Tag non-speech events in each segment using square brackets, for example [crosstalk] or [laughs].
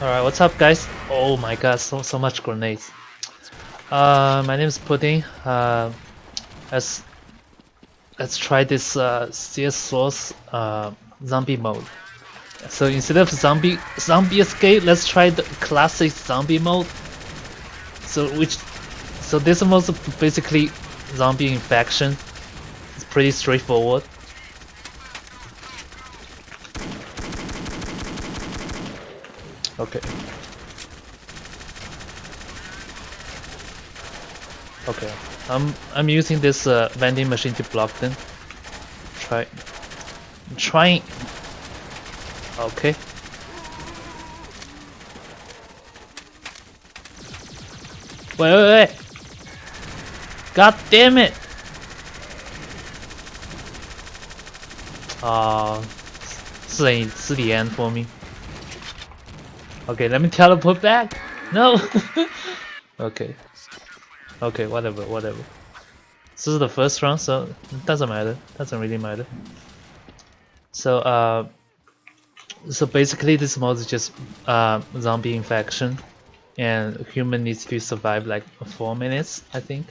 Alright, what's up guys? Oh my god, so so much grenades. Uh, my name is Pudding. Uh, let's let's try this uh, CS Source uh, zombie mode. So instead of zombie zombie escape, let's try the classic zombie mode. So which so this mode is basically zombie infection. It's pretty straightforward. Okay. Okay. I'm I'm using this uh, vending machine to block them. Try. Trying. Okay. Wait, wait, wait! God damn it! Ah, uh, the end for me. Okay, let me teleport back. No. [laughs] okay. Okay, whatever, whatever. This is the first round, so it doesn't matter. Doesn't really matter. So uh, so basically this mode is just uh, zombie infection, and human needs to survive like four minutes, I think.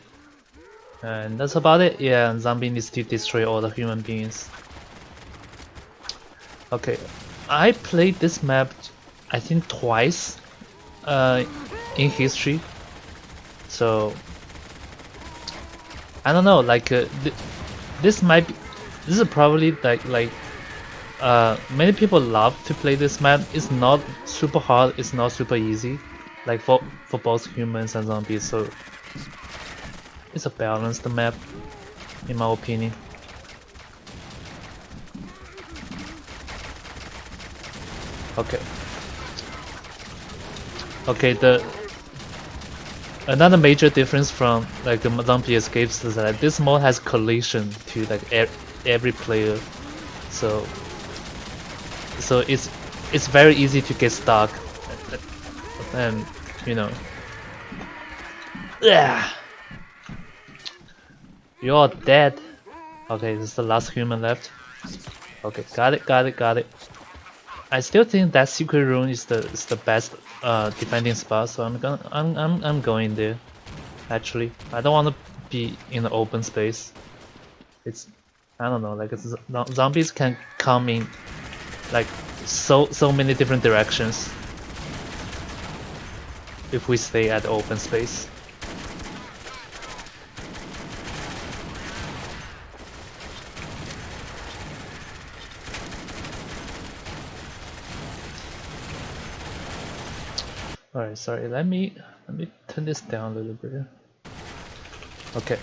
And that's about it. Yeah, zombie needs to destroy all the human beings. Okay, I played this map I think twice uh, in history. So I don't know. Like uh, th this might be. This is probably like like uh, many people love to play this map. It's not super hard. It's not super easy. Like for for both humans and zombies. So it's a balanced map, in my opinion. Okay. Okay, the another major difference from like the zombie escapes is that this mode has collision to like er every player, so so it's it's very easy to get stuck, and you know, yeah, [sighs] you're dead. Okay, this is the last human left. Okay, got it, got it, got it. I still think that secret room is the is the best uh, defending spot, so I'm gonna I'm I'm I'm going there. Actually, I don't want to be in the open space. It's I don't know, like zombies can come in like so so many different directions if we stay at open space. Sorry, let me let me turn this down a little bit. Okay.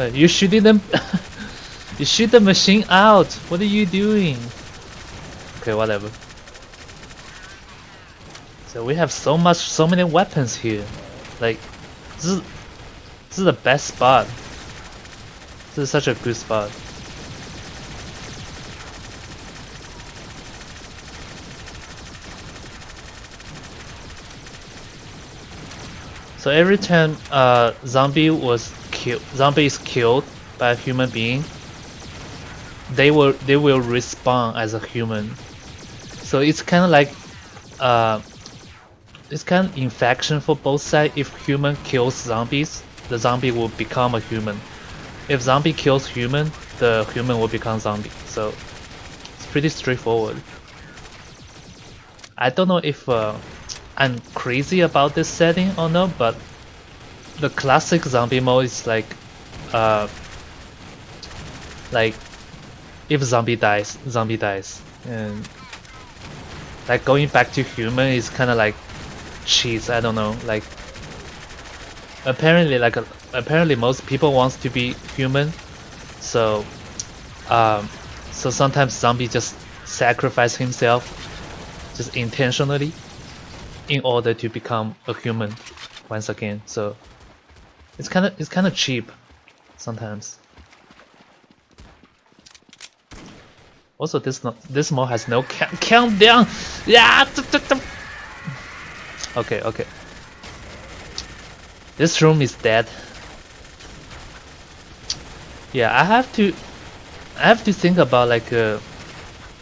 Uh, you shooting them [laughs] you shoot the machine out what are you doing okay whatever so we have so much, so many weapons here. Like, this is, this is the best spot. This is such a good spot. So every time uh, zombie was killed, zombie is killed by a human being, they will they will respawn as a human. So it's kind of like uh, it's kind of infection for both sides. If human kills zombies, the zombie will become a human. If zombie kills human, the human will become zombie. So it's pretty straightforward. I don't know if uh, I'm crazy about this setting or not, but the classic zombie mode is like, uh, like if zombie dies, zombie dies, and like going back to human is kind of like cheese. I don't know. Like apparently, like apparently most people wants to be human, so um, so sometimes zombie just sacrifice himself just intentionally in order to become a human once again. So it's kind of it's kind of cheap sometimes. Also, this no, this mode has no count countdown. Yeah. Okay, okay. This room is dead. Yeah, I have to I have to think about like uh,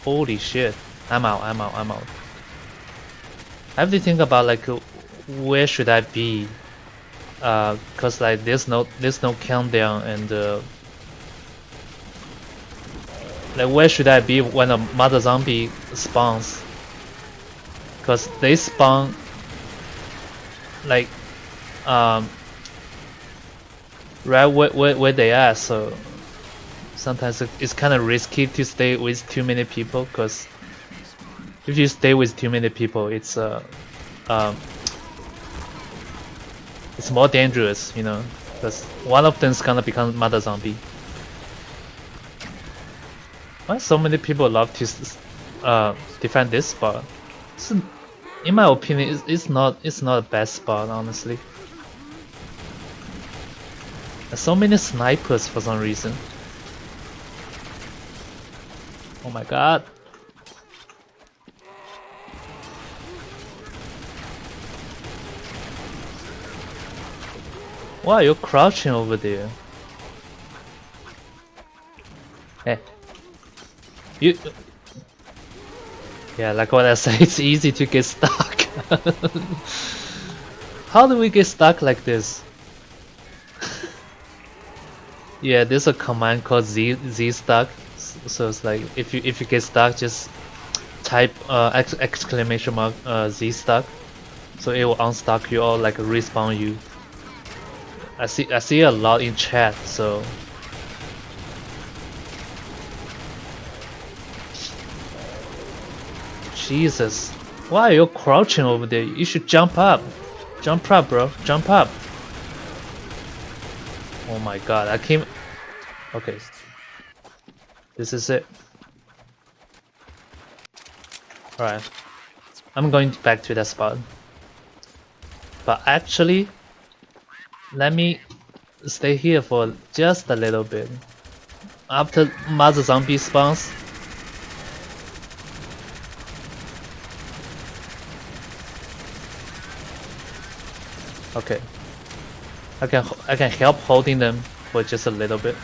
holy shit. I'm out, I'm out, I'm out. I have to think about like uh, where should I be? Uh, cause like there's no there's no countdown and uh, like where should I be when a mother zombie spawns? Cause they spawn like um right where, where, where they are so sometimes it's kind of risky to stay with too many people because if you stay with too many people it's uh um it's more dangerous you know because one of them is gonna become mother zombie. Why so many people love to uh defend this spot? It's, in my opinion it's, it's not it's not a bad spot honestly There's so many snipers for some reason Oh my god. Why are you crouching over there? Hey. You... Yeah, like what I said, [laughs] it's easy to get stuck. [laughs] How do we get stuck like this? [laughs] yeah, there's a command called Z, Z stuck so it's like if you if you get stuck just type uh, ex exclamation mark uh, z stuck so it will unstuck you or like respawn you I see I see a lot in chat so Jesus why are you crouching over there you should jump up jump up bro jump up oh my god I came okay this is it. Alright. I'm going back to that spot. But actually, let me stay here for just a little bit. After Mother Zombie spawns, Okay. I can I can help holding them for just a little bit.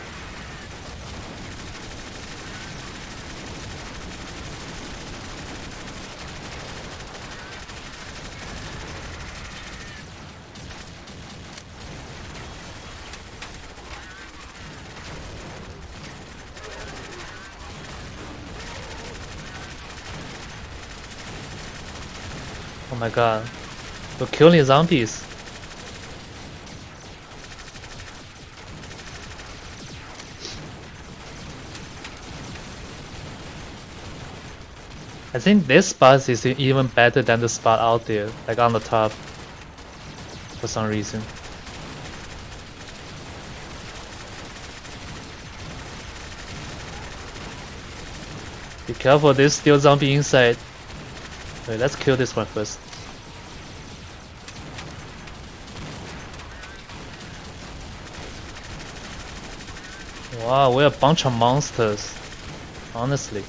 Oh my god. We're killing zombies. I think this spot is even better than the spot out there, like on the top. For some reason. Be careful, there's still zombie inside. Wait, let's kill this one first. Wow, we're a bunch of monsters. Honestly.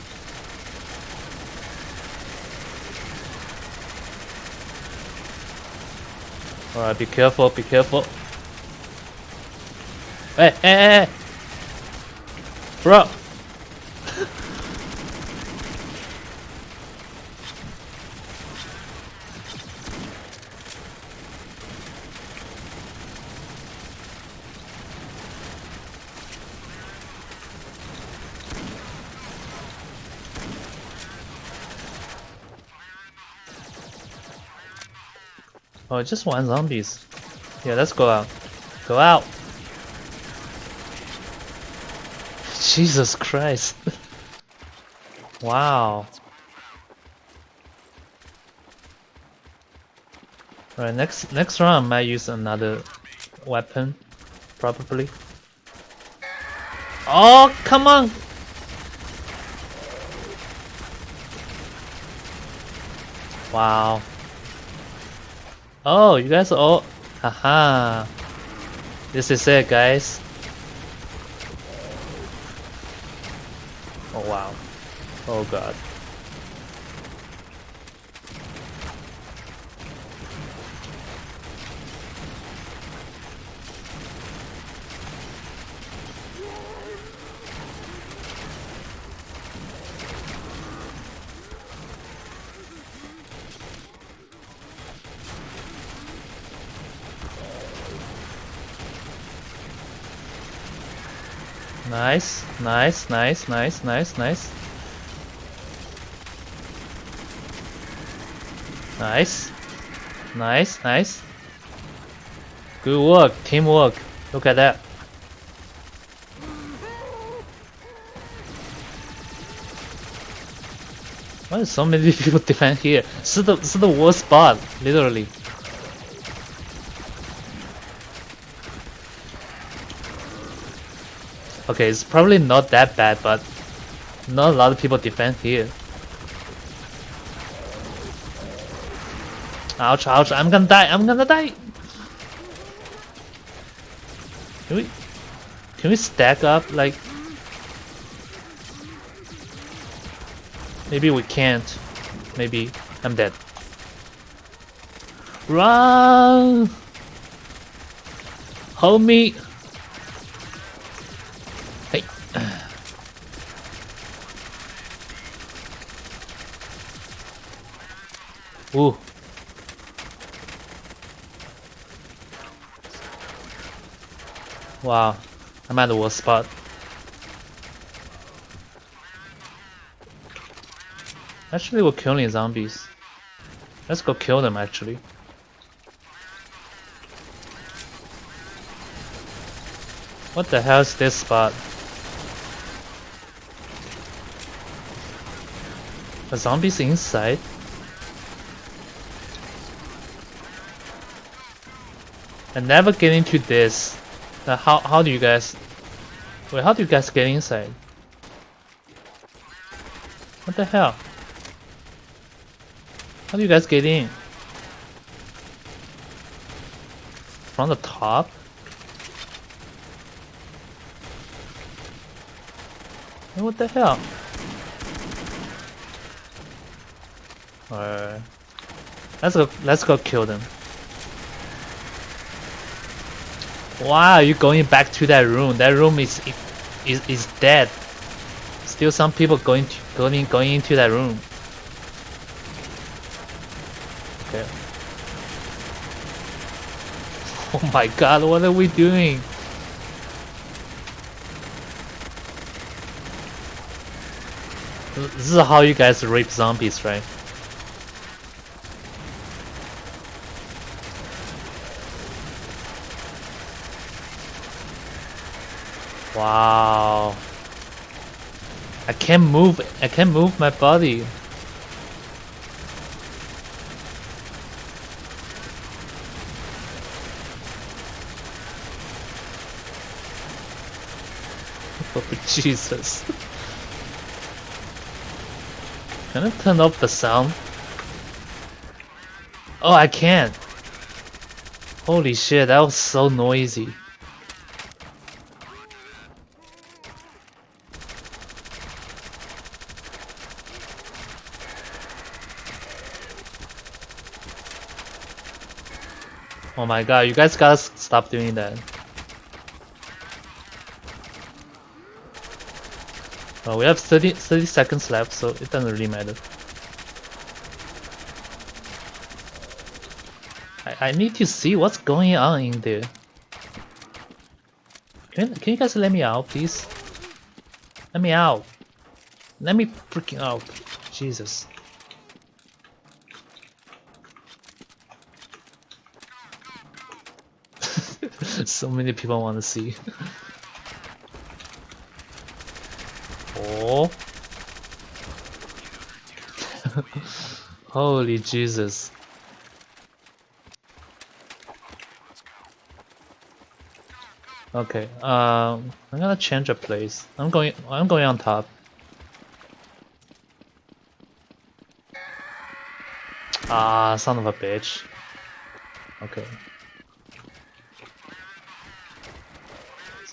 Alright, be careful, be careful. Hey, hey, hey! hey. Bro! Oh, just one zombies. Yeah, let's go out. Go out! [laughs] Jesus Christ. [laughs] wow. Right, next next round I might use another weapon, probably. Oh, come on! Wow. Oh, you guys all... Haha. This is it, guys. Oh, wow. Oh, God. Nice, nice, nice, nice, nice, nice. Nice. Nice, nice. Good work, teamwork. Look at that. Why is so many [laughs] people defend here? This is the, this is the worst spot, literally. Okay, it's probably not that bad, but not a lot of people defend here. Ouch, ouch, I'm gonna die, I'm gonna die! Can we... Can we stack up, like... Maybe we can't. Maybe I'm dead. Run! Hold me! Ooh. Wow, I'm at the worst spot. Actually, we're killing zombies. Let's go kill them actually. What the hell is this spot? A zombies inside? I never get into this. Uh, how how do you guys? Wait, how do you guys get inside? What the hell? How do you guys get in? From the top? what the hell? Alright. Let's go let's go kill them. Wow, you going back to that room. That room is is is dead. Still some people going to, going going into that room. Okay. [laughs] Oh my god, what are we doing? This is how you guys rape zombies, right? Wow. I can't move. I can't move my body. [laughs] Oh Jesus. Can I turn off the sound? Oh, I can't. Holy shit, that was so noisy. My god, you guys gotta stop doing that. Well, we have 30, 30 seconds left, so it doesn't really matter. I, I need to see what's going on in there. Can, can you guys let me out, please? Let me out. Let me freaking out. Jesus. So many people want to see. oh. [laughs] Holy Jesus. Okay, um, I'm gonna change a place. I'm going. I'm going on top. Ah, son of a bitch. Okay.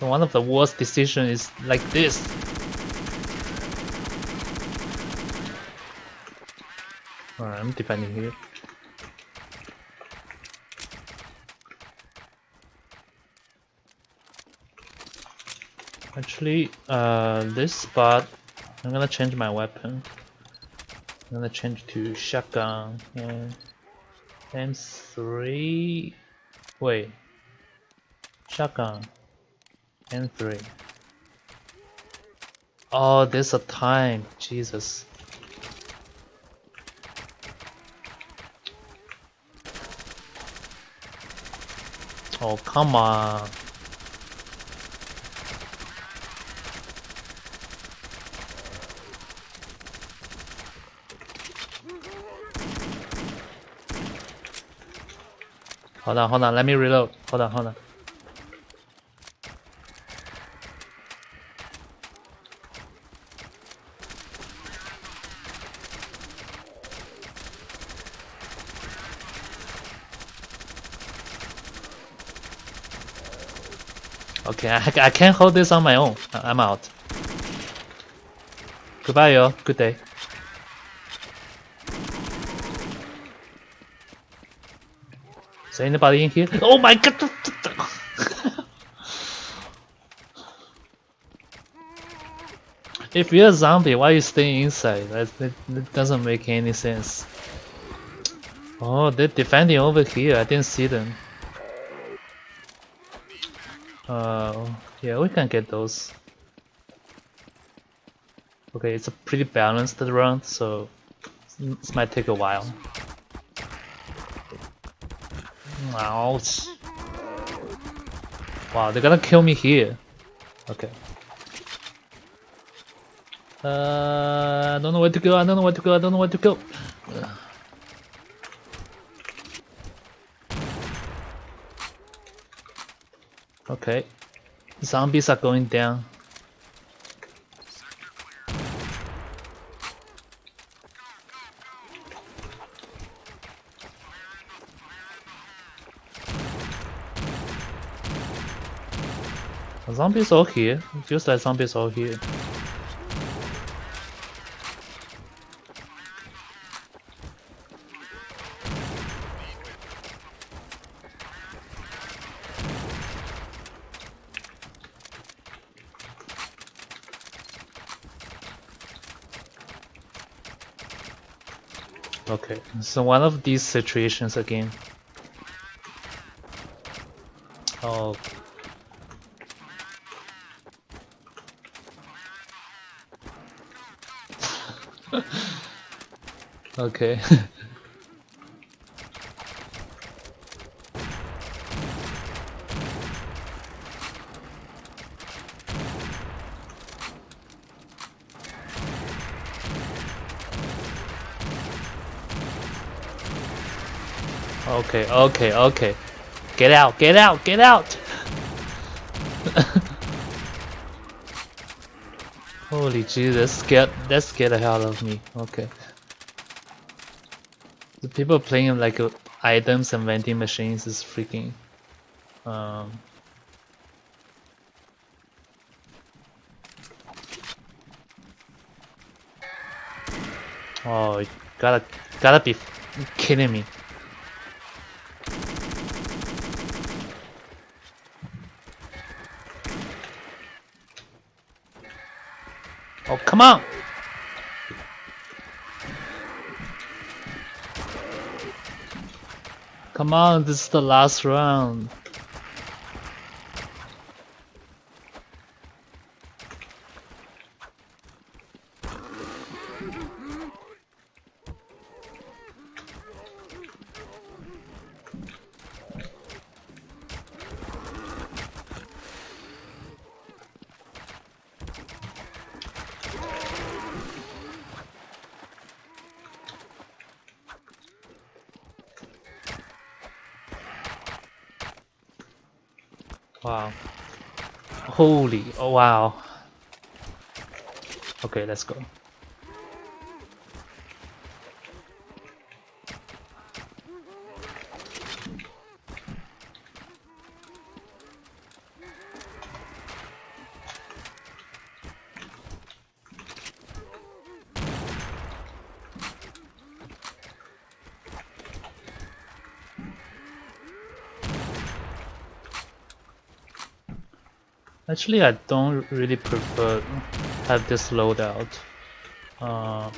One of the worst decisions is like this. Alright, I'm defending here. Actually, uh, this spot, I'm gonna change my weapon. I'm gonna change to shotgun and M3. Wait, shotgun and 3 Oh, there's a time. Jesus. Oh, come on. Hold on, hold on, let me reload. Hold on, hold on. Okay, I, I can't hold this on my own. I'm out. Goodbye, yo. Good day. Is there anybody in here? Oh my god! [laughs] if you're a zombie, why are you staying inside? That, that, that doesn't make any sense. Oh, they're defending over here. I didn't see them. Uh, yeah, we can get those. Okay, it's a pretty balanced round, so this might take a while. Ouch. Wow, they're gonna kill me here. Okay. Uh, I don't know where to go, I don't know where to go, I don't know where to go. Okay. Zombies are going down. Zombies all here. Just like zombies all here. Okay, so one of these situations again. Oh. [laughs] okay. [laughs] Okay, okay, okay. Get out, get out, get out! [laughs] Holy Jesus, scared that scared the hell out of me. Okay. The people playing like uh, items and vending machines is freaking um Oh, gotta gotta be kidding me. Oh, come on! Come on, this is the last round. Wow. Holy, oh wow. Okay, let's go. Actually, I don't really prefer have this loadout. Uh,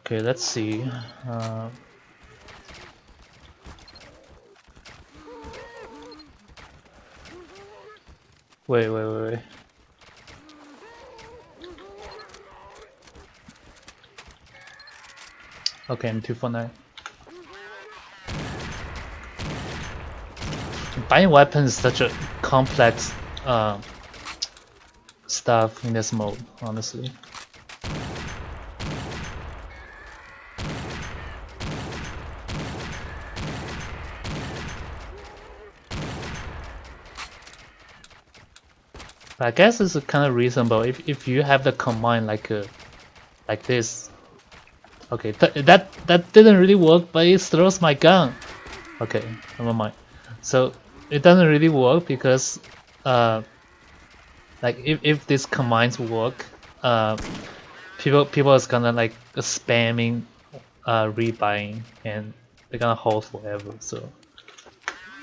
okay, let's see. Uh, wait, wait, wait, wait. Okay, I'm two for nine. Buying weapons is such a complex uh, stuff in this mode, honestly. I guess it's kind of reasonable if if you have the command like uh, like this. Okay, th that that didn't really work, but it throws my gun. Okay, never mind. So it doesn't really work because uh, like if if these commands work, uh, people people is gonna like spamming uh rebuying and they're gonna hold forever. So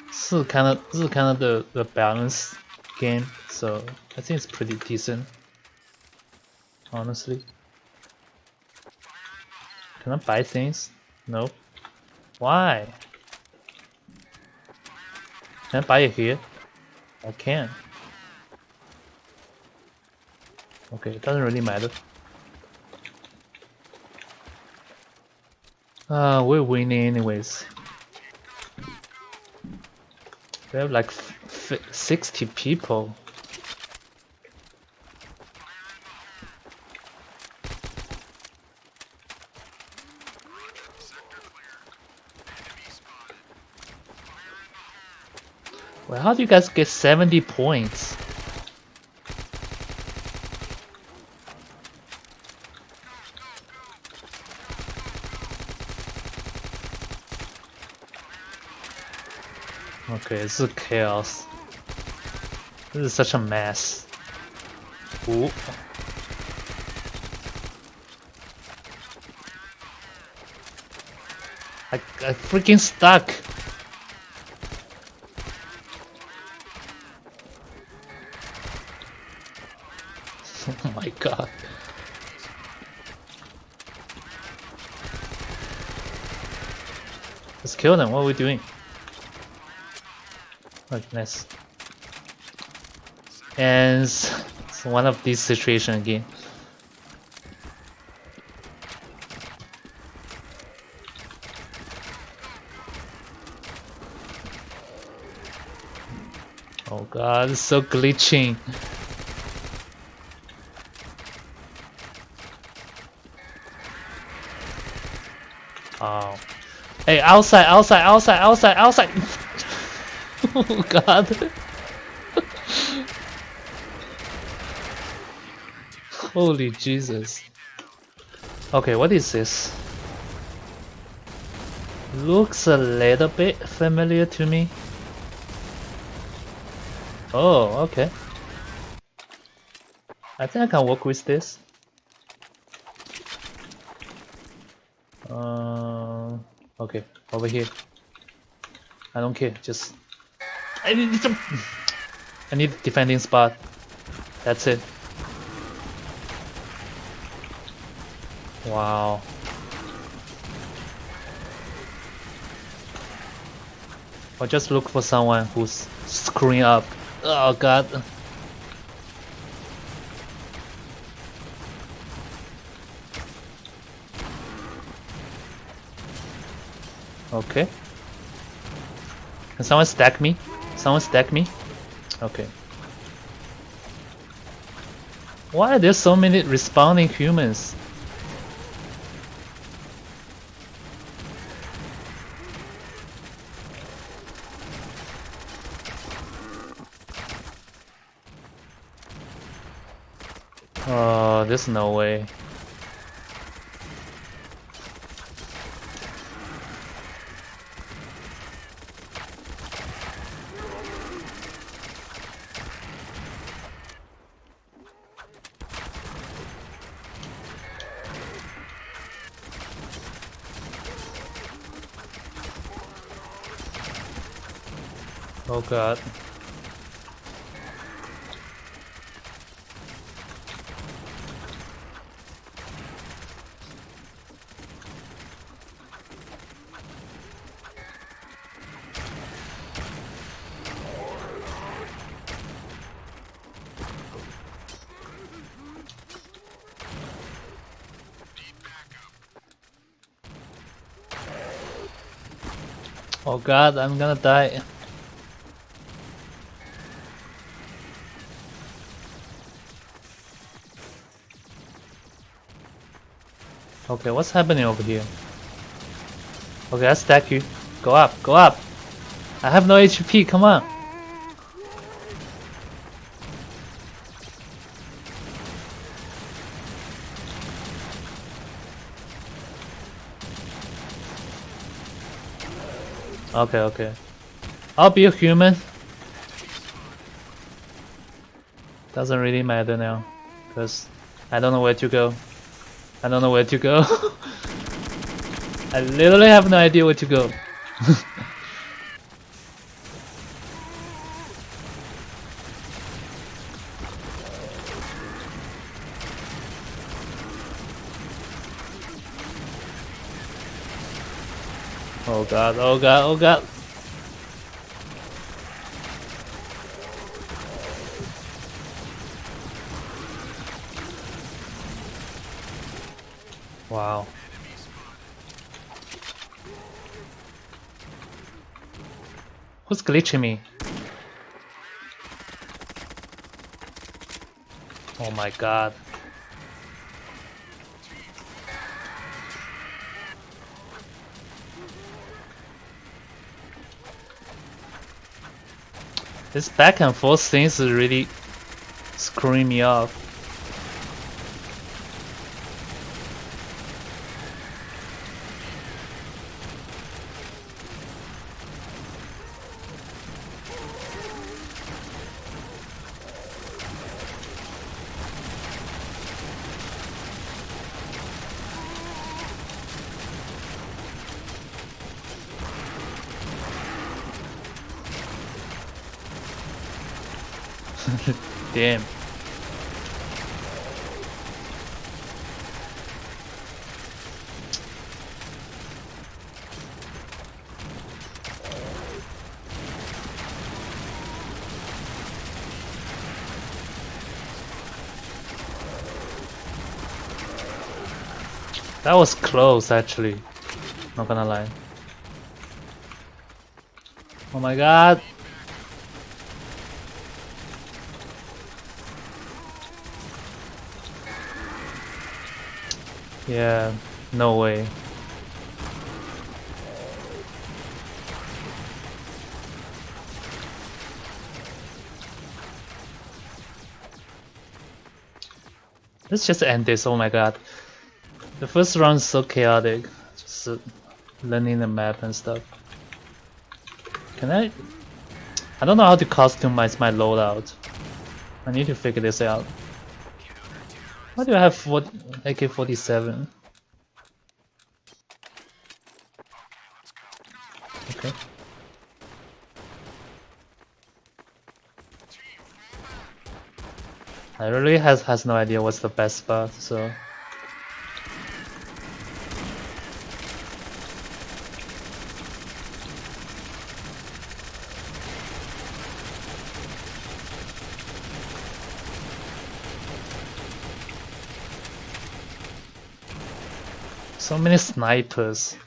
this is kind of this is kind of the the balance game. So I think it's pretty decent, honestly. Can I buy things? No. Why? Can I buy it here? I can. Okay, it doesn't really matter. Uh, we're winning anyways. We have like 60 people. Well, how do you guys get 70 points? Okay, this is chaos. This is such a mess. Ooh. I, I freaking stuck. oh my god. Them, what are we doing? nice. And it's one of these situations again. Oh god, it's so glitching. Oh. Hey, outside, outside, outside, outside, outside! [laughs] oh god. Holy Jesus. Okay, what is this? Looks a little bit familiar to me. Oh, okay. I think I can work with this. Uh, okay, over here. I don't care, just I need some. I need defending spot. That's it. Wow. I'll just look for someone who's screwing up. Oh god. Okay. Can someone stack me? Someone stack me? Okay. Why are there so many respawning humans? Oh, there's no way. Oh god. Oh god, I'm gonna die. Okay, what's happening over here? Okay, I stack you. Go up, go up. I have no HP, come on. Okay, okay. I'll be a human. Doesn't really matter now, because I don't know where to go. I don't know where to go. [laughs] I literally have no idea where to go. [laughs] oh god, oh god, oh god. Wow. Who's glitching me? Oh my god. This back and forth thing is really screwing me off. [laughs] Damn. That was close actually, not gonna lie. Oh my god! Yeah, no way. Let's just end this, oh my god. The first round is so chaotic. Just learning the map and stuff. Can I... I don't know how to customize my loadout. I need to figure this out. Why do I have AK-47? Okay. I really has has no idea what's the best spot, so So many snipers.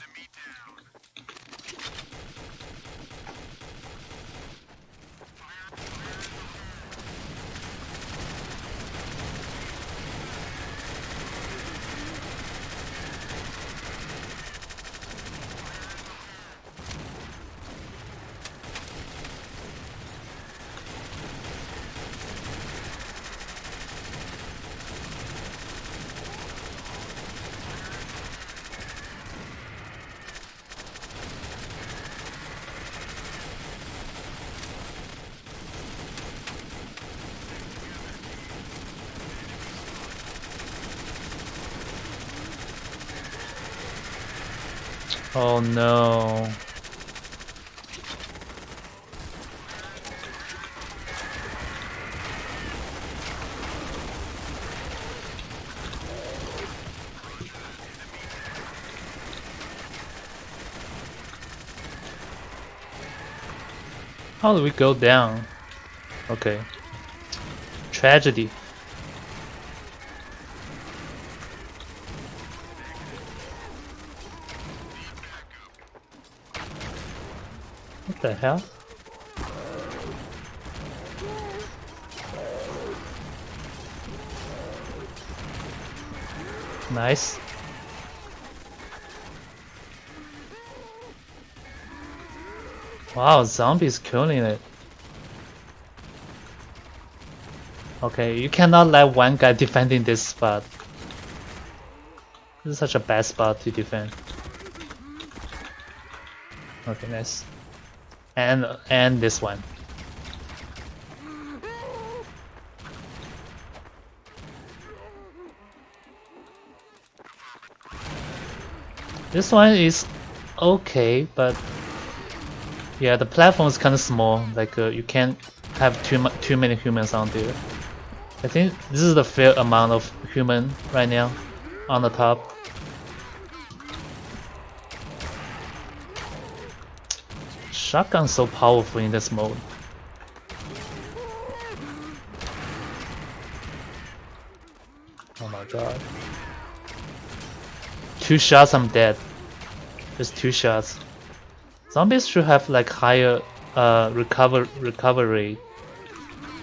Oh no. How do we go down? Okay. Tragedy. What the hell? Nice. Wow, zombies killing it. Okay, you cannot let one guy defending this spot. This is such a bad spot to defend. Okay, nice. And and this one. This one is okay, but yeah, the platform is kind of small. Like uh, you can't have too much too many humans on there. I think this is the fair amount of human right now on the top. Shotgun's so powerful in this mode. Oh my god. Two shots, I'm dead. Just two shots. Zombies should have like higher uh recover recovery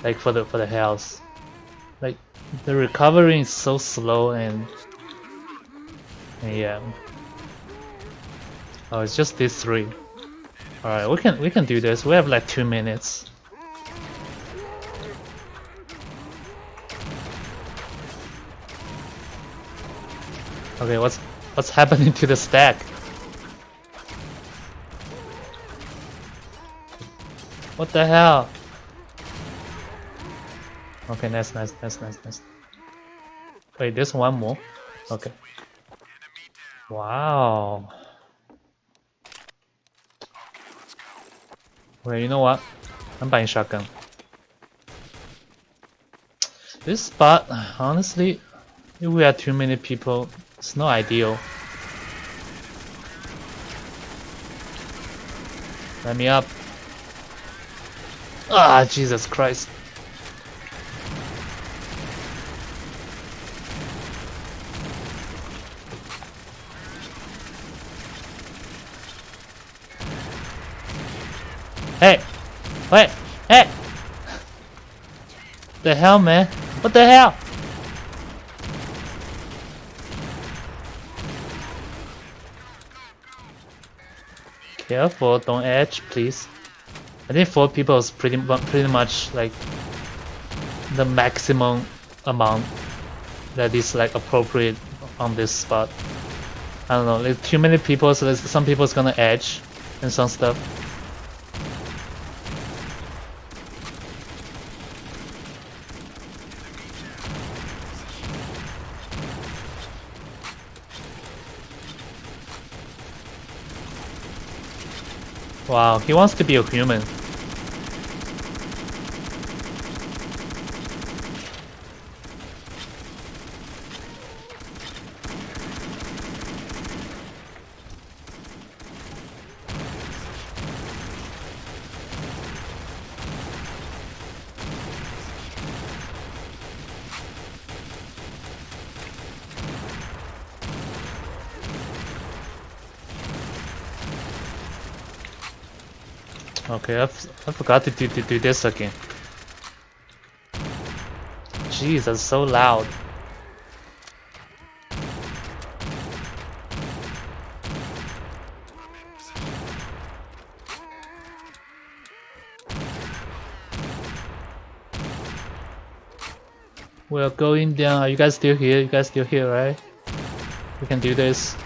like for the for the health. Like the recovery is so slow and, and yeah. Oh, it's just these three. Alright, we can we can do this. We have like two minutes. Okay, what's what's happening to the stack? What the hell? Okay, nice, nice, nice, nice, nice. Wait, there's one more. Okay. Wow. Okay, you know what? I'm buying shotgun. This spot, honestly, if we have too many people, it's not ideal. Let me up. Ah, Jesus Christ. Hey! Wait! Hey! The hell, man? What the hell? Careful, don't edge, please. I think four people is pretty pretty much like the maximum amount that is like appropriate on this spot. I don't know, like too many people, so some people's gonna edge and some stuff. Wow, he wants to be a human. Okay, I, I forgot to do, to do this again. Jeez, that's so loud. We're going down. Are you guys still here? You guys still here, right? We can do this.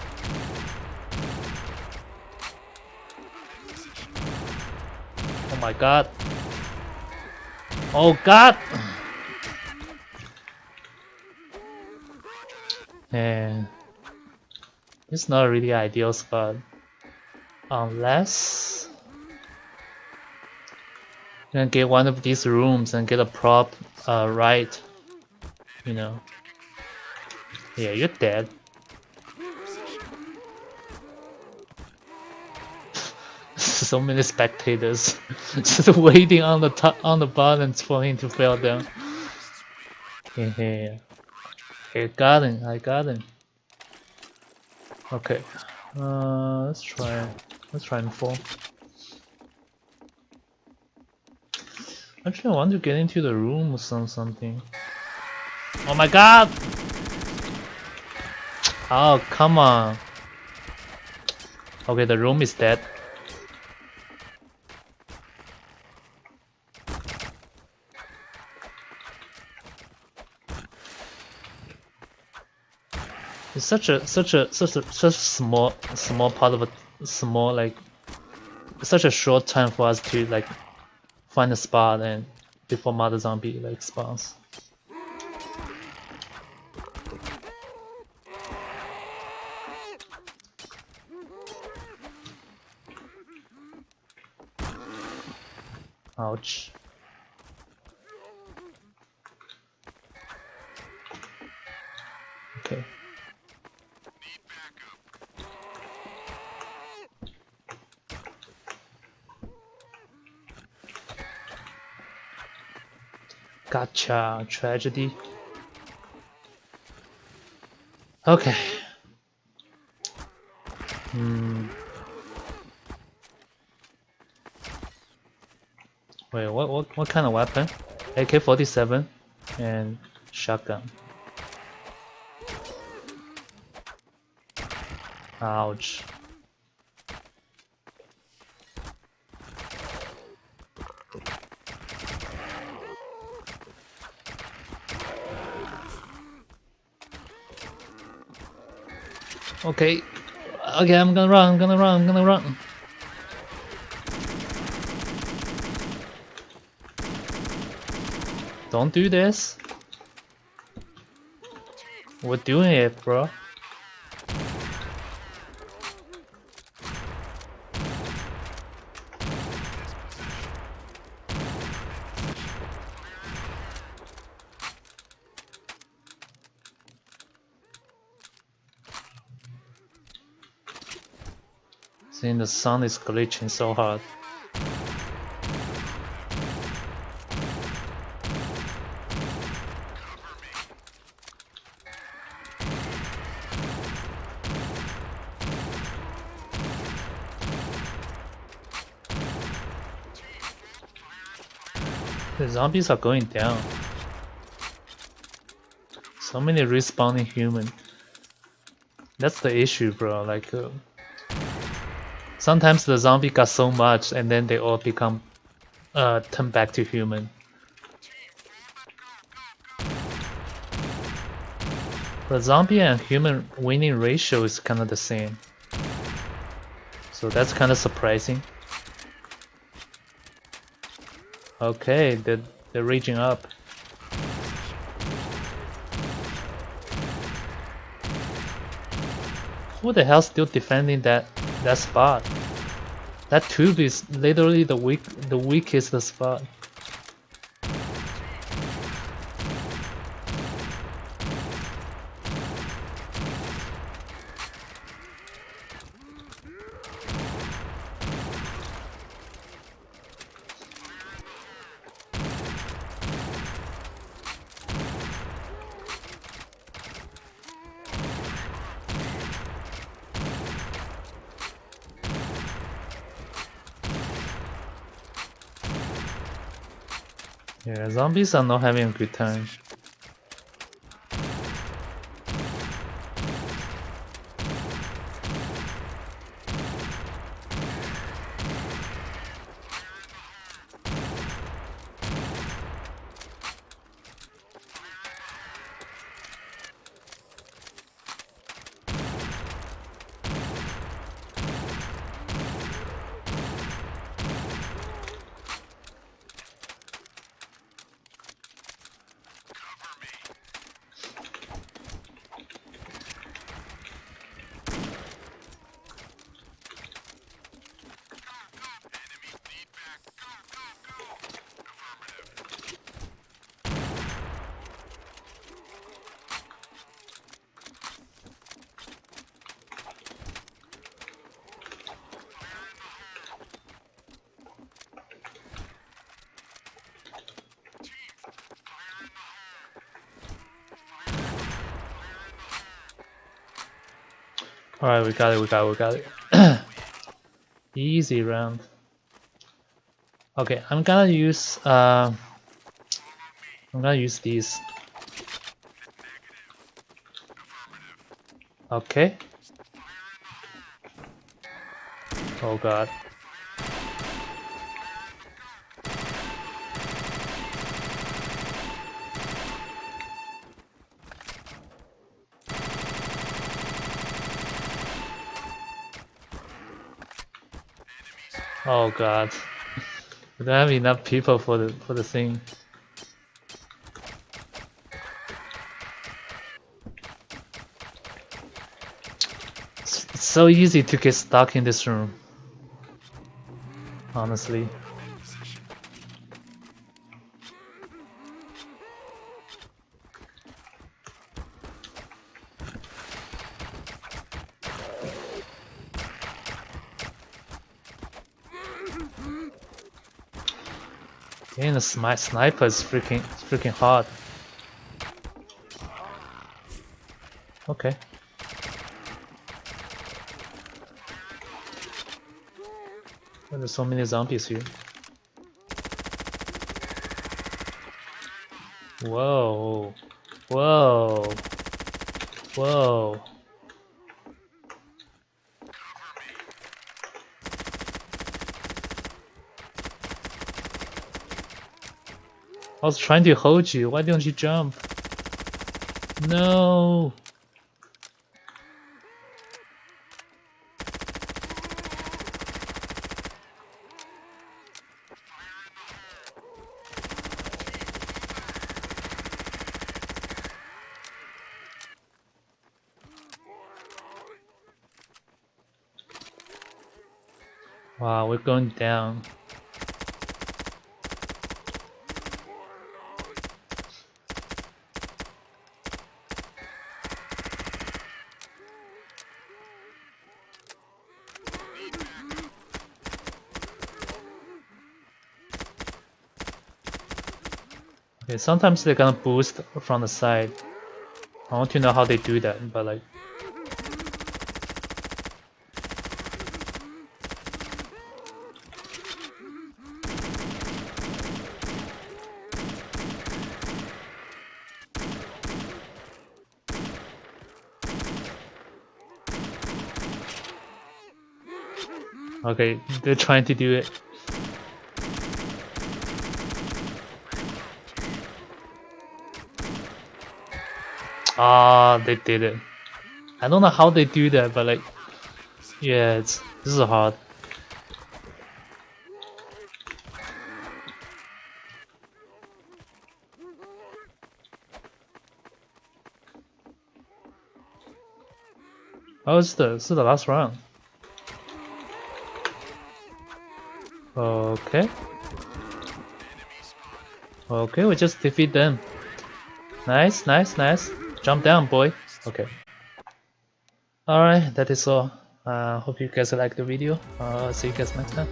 My god. Oh god! And it's not really ideal spot. Unless you can get one of these rooms and get a prop uh, right. You know. Yeah, you're dead. So many spectators [laughs] just waiting on the top on the buttons for him to fall down. Yeah, I got him. I got him. Okay, uh, let's try. Let's try and fall. Actually, I want to get into the room or some something. Oh my god! Oh, come on. Okay, the room is dead. It's such a such a such a such a small small part of a small like such a short time for us to like find a spot and before mother zombie like spawns. Ouch. Okay. Gotcha. Tragedy. Okay. Hmm. Wait, what, what, what kind of weapon? AK-47 and shotgun. Ouch. Okay. Okay, I'm gonna run, I'm gonna run, I'm gonna run. Don't do this. We're doing it, bro. The sun is glitching so hard. The zombies are going down. So many respawning human. That's the issue, bro. Like, uh, sometimes the zombie got so much, and then they all become, uh, turn back to human. The zombie and human winning ratio is kind of the same. So that's kind of surprising. Okay, they're, they're reaching up. Who the hell still defending that that spot? That tube is literally the weak the weakest spot. Yeah, zombies are not having a good time. Alright, we got it, we got it, we got it. [clears throat] Easy round. Okay, I'm gonna use uh, I'm gonna use these. Okay. Oh god. Oh god. We don't have enough people for the for the thing. It's, so easy to get stuck in this room. Honestly. And the smi sniper is freaking freaking hard. Okay. There's so many zombies here. Whoa. Whoa. Whoa. I was trying to hold you. Why don't you jump? No. Wow, we're going down. Okay, sometimes they're gonna boost from the side. I want to know how they do that, but like Okay, they're trying to do it. Ah, they did it. I don't know how they do that, but like, yeah, it's this is hard. Oh, it's the it's the last round. Okay. Okay, we just defeat them. Nice, nice, nice. Jump down, boy. Okay. Alright, that is all. Uh, hope you guys like the video. Uh, see you guys next time.